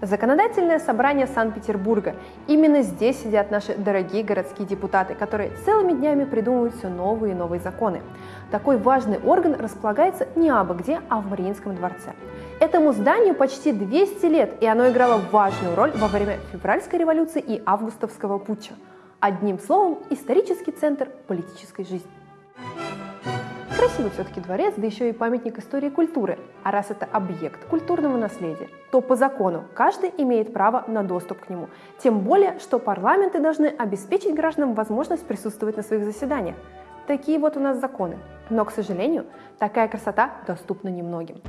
Законодательное собрание Санкт-Петербурга. Именно здесь сидят наши дорогие городские депутаты, которые целыми днями придумывают все новые и новые законы. Такой важный орган располагается не абы где, а в Мариинском дворце. Этому зданию почти 200 лет, и оно играло важную роль во время февральской революции и августовского путча. Одним словом, исторический центр политической жизни. Красивый все-таки дворец, да еще и памятник истории и культуры. А раз это объект культурного наследия, то по закону каждый имеет право на доступ к нему. Тем более, что парламенты должны обеспечить гражданам возможность присутствовать на своих заседаниях. Такие вот у нас законы. Но, к сожалению, такая красота доступна немногим.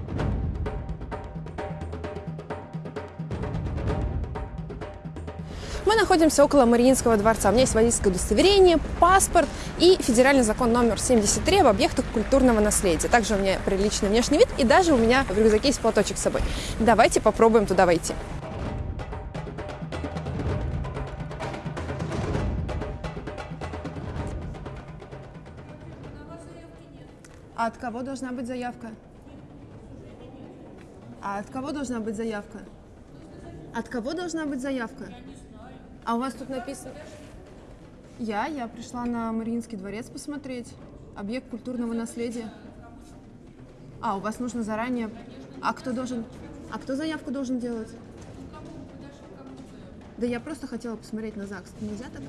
Мы находимся около Мариинского дворца. У меня есть водительское удостоверение, паспорт и федеральный закон номер 73 об объектах культурного наследия. Также у меня приличный внешний вид и даже у меня в рюкзаке есть платочек с собой. Давайте попробуем туда войти. А от кого должна быть заявка? А от кого должна быть заявка? От кого должна быть заявка? А у вас тут написано... Я? Я пришла на Мариинский дворец посмотреть. Объект культурного наследия. А, у вас нужно заранее... А кто должен... А кто заявку должен делать? Да я просто хотела посмотреть на ЗАГС. Нельзя так?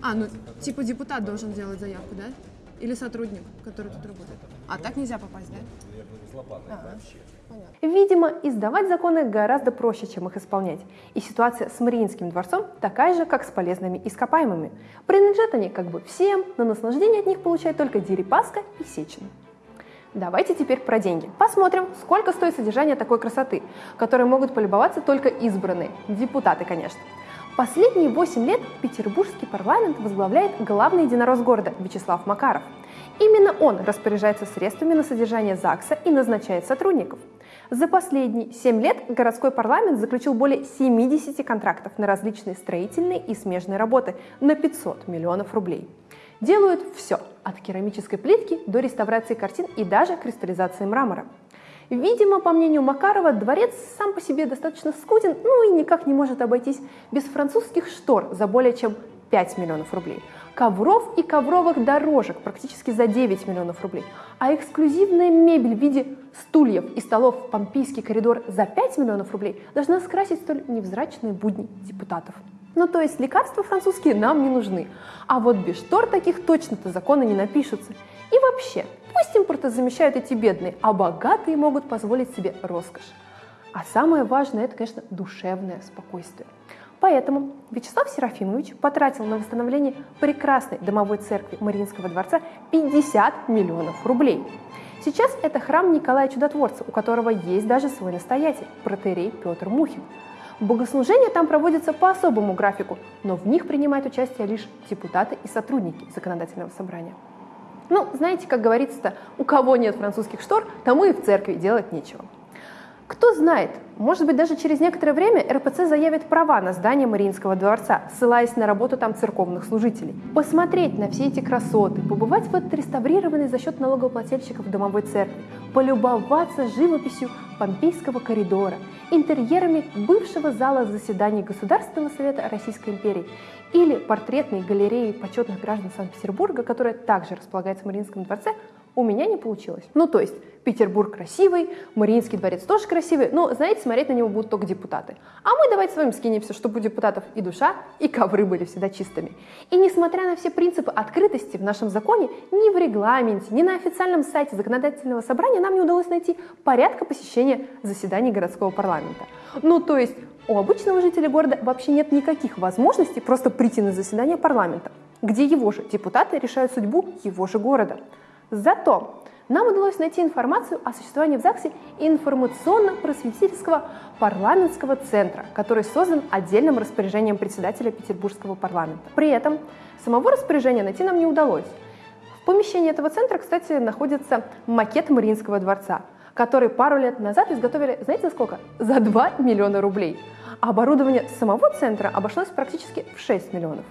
А, ну, типа депутат должен делать заявку, да? Или сотрудник, который тут работает? А так нельзя попасть, да? Ага. Видимо, издавать законы гораздо проще, чем их исполнять. И ситуация с Мариинским дворцом такая же, как с полезными ископаемыми. Принадлежат они как бы всем, но наслаждение от них получает только Дерипаска и Сечин. Давайте теперь про деньги. Посмотрим, сколько стоит содержание такой красоты, которой могут полюбоваться только избранные, депутаты, конечно. Последние 8 лет петербургский парламент возглавляет главный единорос города Вячеслав Макаров. Именно он распоряжается средствами на содержание ЗАГСа и назначает сотрудников. За последние 7 лет городской парламент заключил более 70 контрактов на различные строительные и смежные работы на 500 миллионов рублей. Делают все, от керамической плитки до реставрации картин и даже кристаллизации мрамора. Видимо, по мнению Макарова, дворец сам по себе достаточно скуден, ну и никак не может обойтись без французских штор за более чем 5 миллионов рублей, ковров и ковровых дорожек практически за 9 миллионов рублей, а эксклюзивная мебель в виде стульев и столов в Помпейский коридор за 5 миллионов рублей должна скрасить столь невзрачные будни депутатов. Ну то есть лекарства французские нам не нужны, а вот без штор таких точно-то законы не напишутся. И вообще, пусть импорты замещают эти бедные, а богатые могут позволить себе роскошь. А самое важное – это, конечно, душевное спокойствие. Поэтому Вячеслав Серафимович потратил на восстановление прекрасной домовой церкви Мариинского дворца 50 миллионов рублей. Сейчас это храм Николая Чудотворца, у которого есть даже свой настоятель, протерей Петр Мухин. Богослужения там проводятся по особому графику, но в них принимают участие лишь депутаты и сотрудники законодательного собрания. Ну, знаете, как говорится-то, у кого нет французских штор, тому и в церкви делать нечего. Кто знает, может быть, даже через некоторое время РПЦ заявит права на здание Мариинского дворца, ссылаясь на работу там церковных служителей. Посмотреть на все эти красоты, побывать в отреставрированной за счет налогоплательщиков домовой церкви, полюбоваться живописью Помпейского коридора, интерьерами бывшего зала заседаний Государственного совета Российской империи или портретной галереей почетных граждан Санкт-Петербурга, которая также располагается в Мариинском дворце, у меня не получилось. Ну, то есть, Петербург красивый, Мариинский дворец тоже красивый, но, знаете, смотреть на него будут только депутаты. А мы давайте с вами скинемся, чтобы у депутатов и душа, и ковры были всегда чистыми. И несмотря на все принципы открытости в нашем законе, ни в регламенте, ни на официальном сайте законодательного собрания нам не удалось найти порядка посещения заседаний городского парламента. Ну, то есть, у обычного жителя города вообще нет никаких возможностей просто прийти на заседание парламента, где его же депутаты решают судьбу его же города. Зато нам удалось найти информацию о существовании в ЗАГСе информационно-просветительского парламентского центра, который создан отдельным распоряжением председателя Петербургского парламента. При этом самого распоряжения найти нам не удалось. В помещении этого центра, кстати, находится макет Мариинского дворца, который пару лет назад изготовили, знаете, за сколько? За 2 миллиона рублей. А оборудование самого центра обошлось практически в 6 миллионов.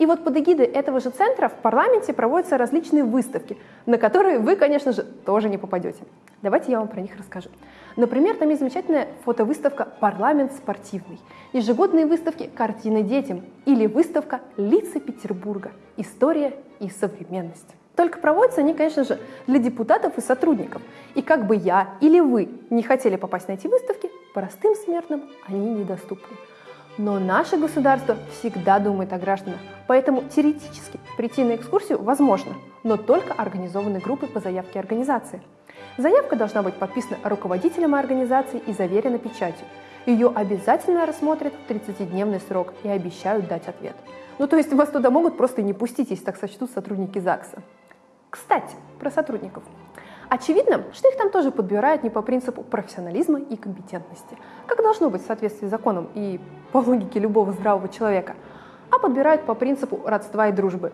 И вот под эгидой этого же центра в парламенте проводятся различные выставки, на которые вы, конечно же, тоже не попадете. Давайте я вам про них расскажу. Например, там есть замечательная фотовыставка «Парламент спортивный», ежегодные выставки «Картины детям» или выставка «Лица Петербурга. История и современность». Только проводятся они, конечно же, для депутатов и сотрудников. И как бы я или вы не хотели попасть на эти выставки, простым смертным они недоступны. Но наше государство всегда думает о гражданах, поэтому теоретически прийти на экскурсию возможно, но только организованной группой по заявке организации. Заявка должна быть подписана руководителем организации и заверена печатью. Ее обязательно рассмотрят в 30-дневный срок и обещают дать ответ. Ну то есть вас туда могут просто не пустить, если так сочтут сотрудники ЗАГСа. Кстати, про сотрудников. Очевидно, что их там тоже подбирают не по принципу профессионализма и компетентности, как должно быть в соответствии с законом и по логике любого здравого человека, а подбирают по принципу родства и дружбы.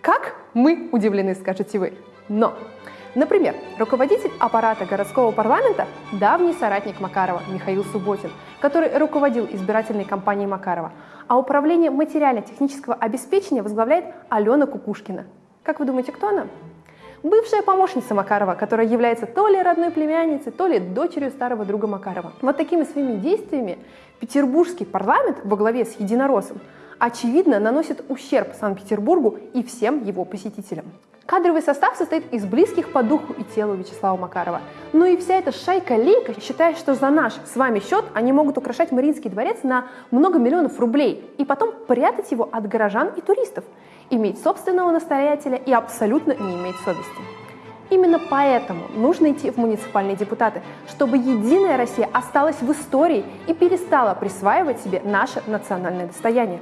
Как? Мы удивлены, скажете вы. Но Например, руководитель аппарата городского парламента – давний соратник Макарова Михаил Субботин, который руководил избирательной кампанией Макарова, а управление материально-технического обеспечения возглавляет Алена Кукушкина. Как вы думаете, кто она? Бывшая помощница Макарова, которая является то ли родной племянницей, то ли дочерью старого друга Макарова. Вот такими своими действиями петербургский парламент во главе с Единороссом очевидно наносит ущерб Санкт-Петербургу и всем его посетителям. Кадровый состав состоит из близких по духу и телу Вячеслава Макарова. Ну и вся эта шайка-лейка считает, что за наш с вами счет они могут украшать Мариинский дворец на много миллионов рублей и потом прятать его от горожан и туристов, иметь собственного настоятеля и абсолютно не иметь совести. Именно поэтому нужно идти в муниципальные депутаты, чтобы Единая Россия осталась в истории и перестала присваивать себе наше национальное достояние.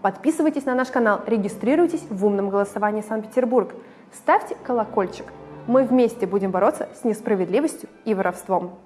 Подписывайтесь на наш канал, регистрируйтесь в умном голосовании Санкт-Петербург. Ставьте колокольчик. Мы вместе будем бороться с несправедливостью и воровством.